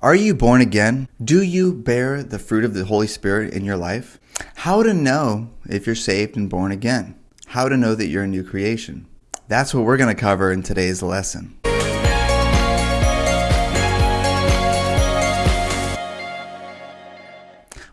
Are you born again? Do you bear the fruit of the Holy Spirit in your life? How to know if you're saved and born again? How to know that you're a new creation? That's what we're going to cover in today's lesson.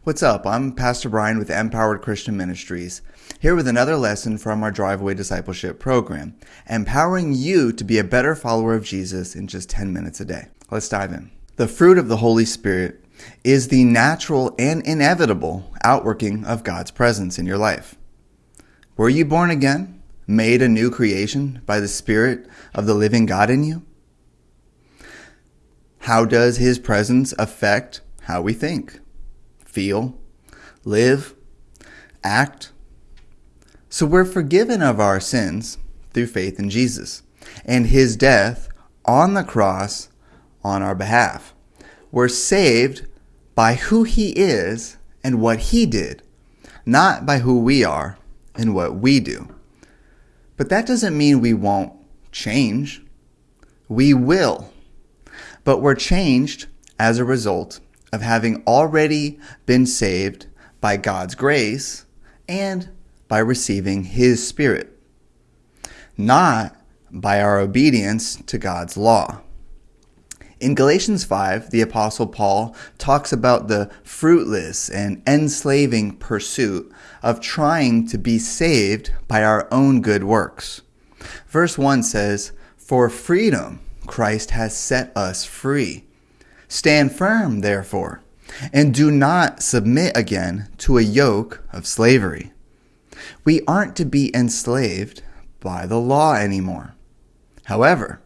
What's up? I'm Pastor Brian with Empowered Christian Ministries, here with another lesson from our Driveway Discipleship program, empowering you to be a better follower of Jesus in just 10 minutes a day. Let's dive in. The fruit of the Holy Spirit is the natural and inevitable outworking of God's presence in your life. Were you born again, made a new creation by the Spirit of the living God in you? How does His presence affect how we think? feel, live, act. So we're forgiven of our sins through faith in Jesus and his death on the cross on our behalf. We're saved by who he is and what he did, not by who we are and what we do. But that doesn't mean we won't change. We will. But we're changed as a result of having already been saved by God's grace and by receiving His Spirit, not by our obedience to God's law. In Galatians 5, the Apostle Paul talks about the fruitless and enslaving pursuit of trying to be saved by our own good works. Verse 1 says, For freedom Christ has set us free. Stand firm, therefore, and do not submit again to a yoke of slavery. We aren't to be enslaved by the law anymore. However,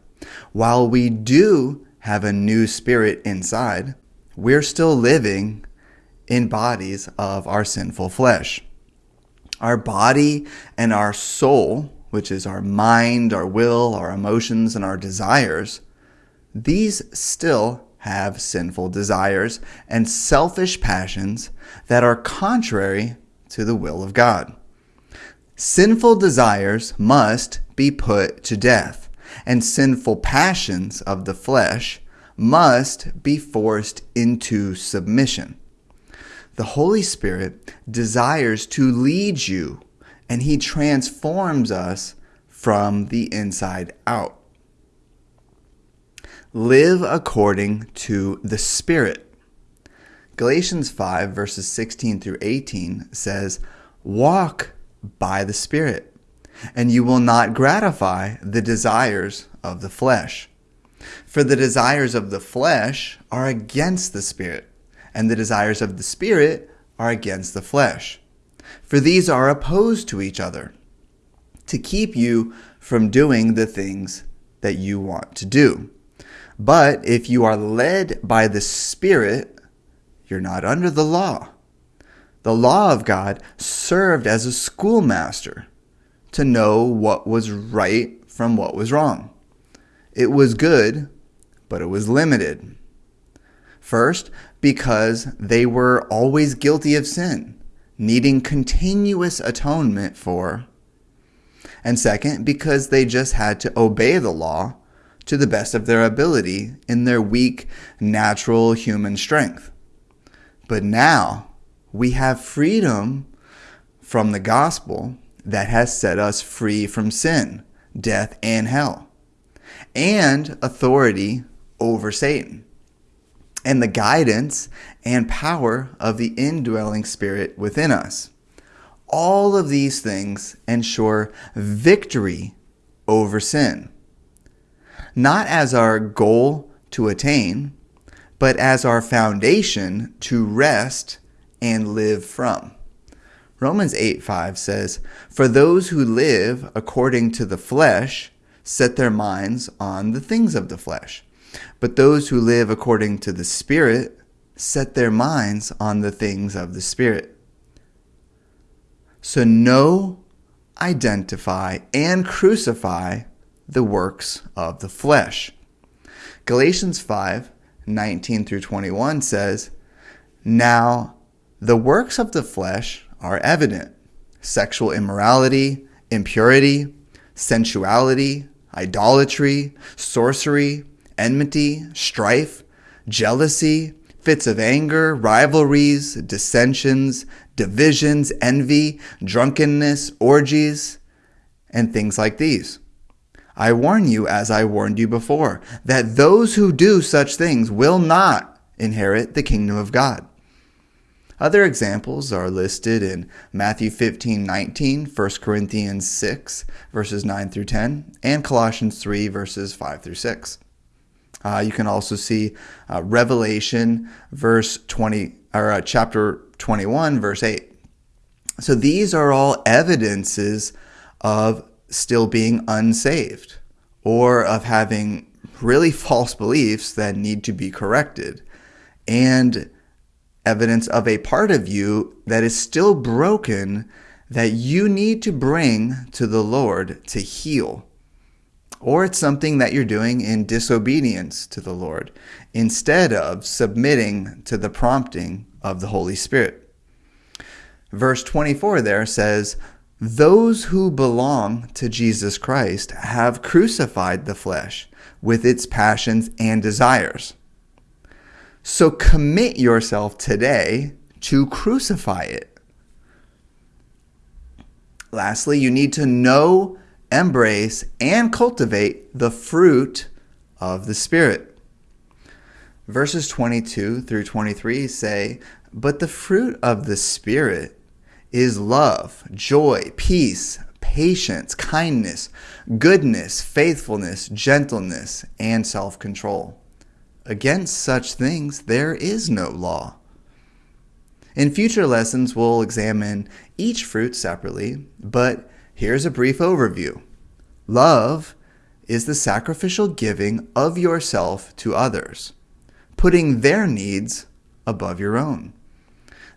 while we do have a new spirit inside, we're still living in bodies of our sinful flesh. Our body and our soul, which is our mind, our will, our emotions, and our desires, these still have sinful desires and selfish passions that are contrary to the will of God. Sinful desires must be put to death, and sinful passions of the flesh must be forced into submission. The Holy Spirit desires to lead you, and He transforms us from the inside out live according to the Spirit. Galatians 5, verses 16 through 18 says, Walk by the Spirit, and you will not gratify the desires of the flesh. For the desires of the flesh are against the Spirit, and the desires of the Spirit are against the flesh. For these are opposed to each other, to keep you from doing the things that you want to do. But if you are led by the Spirit, you're not under the law. The law of God served as a schoolmaster to know what was right from what was wrong. It was good, but it was limited. First, because they were always guilty of sin, needing continuous atonement for. And second, because they just had to obey the law to the best of their ability in their weak, natural human strength. But now we have freedom from the gospel that has set us free from sin, death, and hell, and authority over Satan, and the guidance and power of the indwelling spirit within us. All of these things ensure victory over sin not as our goal to attain, but as our foundation to rest and live from. Romans 8 5 says, For those who live according to the flesh set their minds on the things of the flesh, but those who live according to the Spirit set their minds on the things of the Spirit. So know, identify, and crucify the works of the flesh. Galatians 5 19 through 21 says, Now the works of the flesh are evident sexual immorality, impurity, sensuality, idolatry, sorcery, enmity, strife, jealousy, fits of anger, rivalries, dissensions, divisions, envy, drunkenness, orgies, and things like these. I warn you, as I warned you before, that those who do such things will not inherit the kingdom of God. Other examples are listed in Matthew 15, 19, 1 Corinthians 6, verses 9 through 10, and Colossians 3, verses 5 through 6. Uh, you can also see uh, Revelation, verse 20, or uh, chapter 21, verse 8. So these are all evidences of still being unsaved or of having really false beliefs that need to be corrected and evidence of a part of you that is still broken that you need to bring to the Lord to heal. Or it's something that you're doing in disobedience to the Lord instead of submitting to the prompting of the Holy Spirit. Verse 24 there says, those who belong to Jesus Christ have crucified the flesh with its passions and desires. So commit yourself today to crucify it. Lastly, you need to know, embrace, and cultivate the fruit of the Spirit. Verses 22 through 23 say, But the fruit of the Spirit is love, joy, peace, patience, kindness, goodness, faithfulness, gentleness, and self control. Against such things there is no law. In future lessons, we'll examine each fruit separately, but here's a brief overview. Love is the sacrificial giving of yourself to others, putting their needs above your own.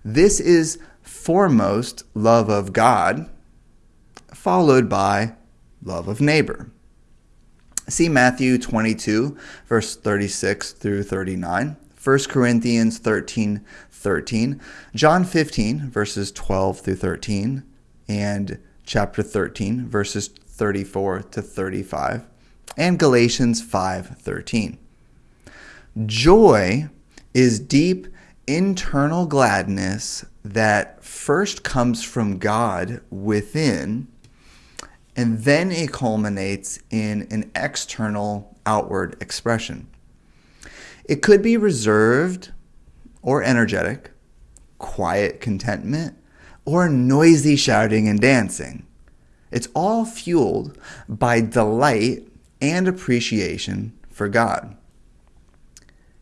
This is foremost love of God, followed by love of neighbor. See Matthew 22, verse 36 through 39, 1 Corinthians 13, 13, John 15, verses 12 through 13, and chapter 13, verses 34 to 35, and Galatians 5, 13. Joy is deep internal gladness that first comes from God within, and then it culminates in an external outward expression. It could be reserved or energetic, quiet contentment, or noisy shouting and dancing. It's all fueled by delight and appreciation for God.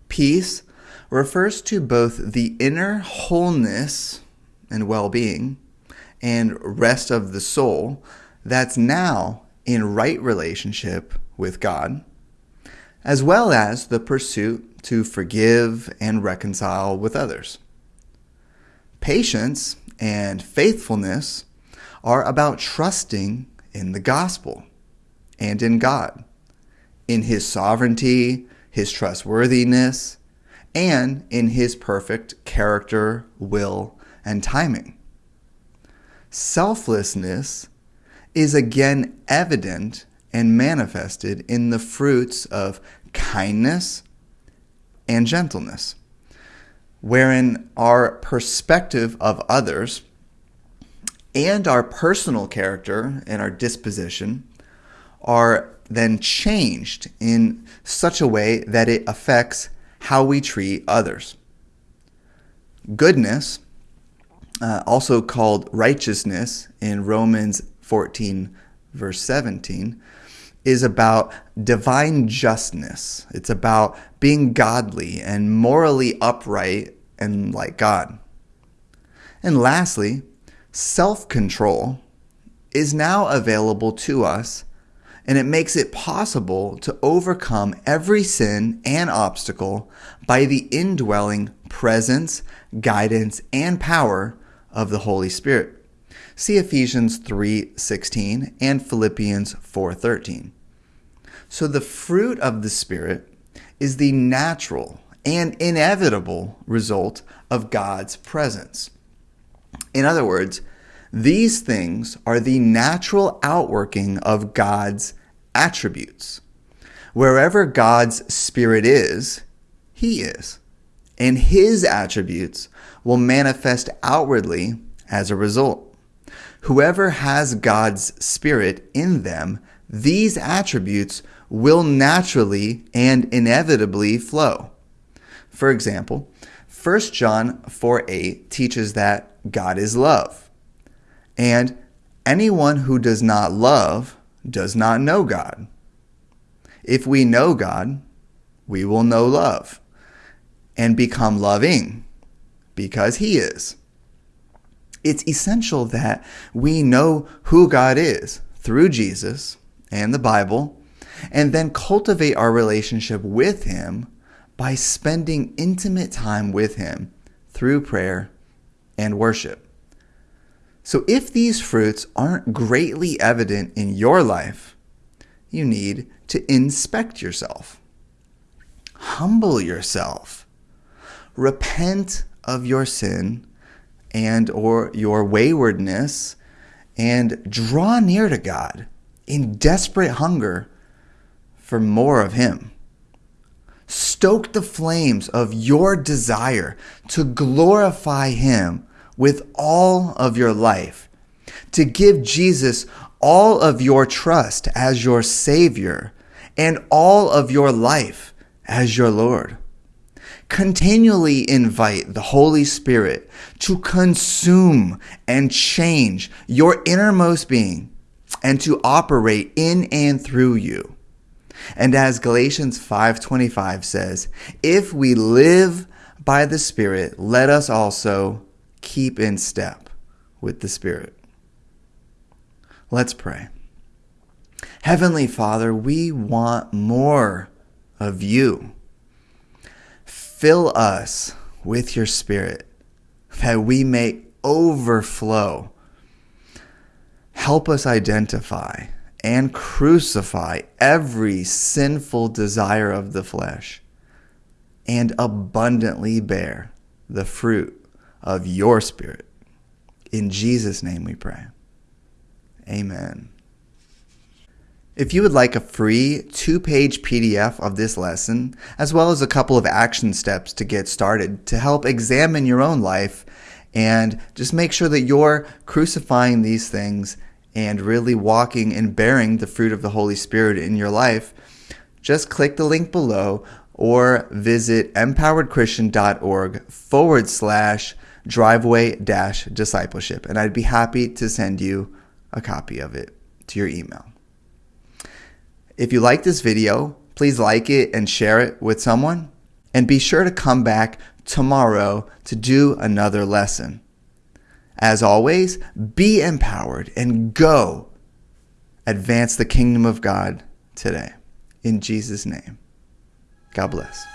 Peace refers to both the inner wholeness and well being and rest of the soul that's now in right relationship with God, as well as the pursuit to forgive and reconcile with others. Patience and faithfulness are about trusting in the gospel and in God, in His sovereignty, His trustworthiness, and in his perfect character, will, and timing. Selflessness is again evident and manifested in the fruits of kindness and gentleness, wherein our perspective of others and our personal character and our disposition are then changed in such a way that it affects how we treat others. Goodness, uh, also called righteousness in Romans 14, verse 17, is about divine justness. It's about being godly and morally upright and like God. And lastly, self control is now available to us and it makes it possible to overcome every sin and obstacle by the indwelling presence, guidance, and power of the Holy Spirit. See Ephesians 3:16 and Philippians 4:13. So the fruit of the Spirit is the natural and inevitable result of God's presence. In other words, these things are the natural outworking of God's attributes. Wherever God's Spirit is, He is. And His attributes will manifest outwardly as a result. Whoever has God's Spirit in them, these attributes will naturally and inevitably flow. For example, 1 John 4 8 teaches that God is love. And anyone who does not love does not know God. If we know God, we will know love and become loving because He is. It's essential that we know who God is through Jesus and the Bible, and then cultivate our relationship with Him by spending intimate time with Him through prayer and worship. So, if these fruits aren't greatly evident in your life, you need to inspect yourself. Humble yourself. Repent of your sin and or your waywardness and draw near to God in desperate hunger for more of him. Stoke the flames of your desire to glorify him with all of your life, to give Jesus all of your trust as your Savior and all of your life as your Lord. Continually invite the Holy Spirit to consume and change your innermost being and to operate in and through you. And as Galatians 5:25 says, if we live by the Spirit, let us also keep in step with the Spirit. Let's pray. Heavenly Father, we want more of you. Fill us with your Spirit that we may overflow. Help us identify and crucify every sinful desire of the flesh and abundantly bear the fruit of your Spirit. In Jesus' name we pray. Amen. If you would like a free two page PDF of this lesson, as well as a couple of action steps to get started to help examine your own life and just make sure that you're crucifying these things and really walking and bearing the fruit of the Holy Spirit in your life, just click the link below or visit empoweredchristian.org forward slash driveway dash discipleship. And I'd be happy to send you a copy of it to your email. If you like this video, please like it and share it with someone. And be sure to come back tomorrow to do another lesson. As always, be empowered and go advance the kingdom of God today. In Jesus' name, God bless.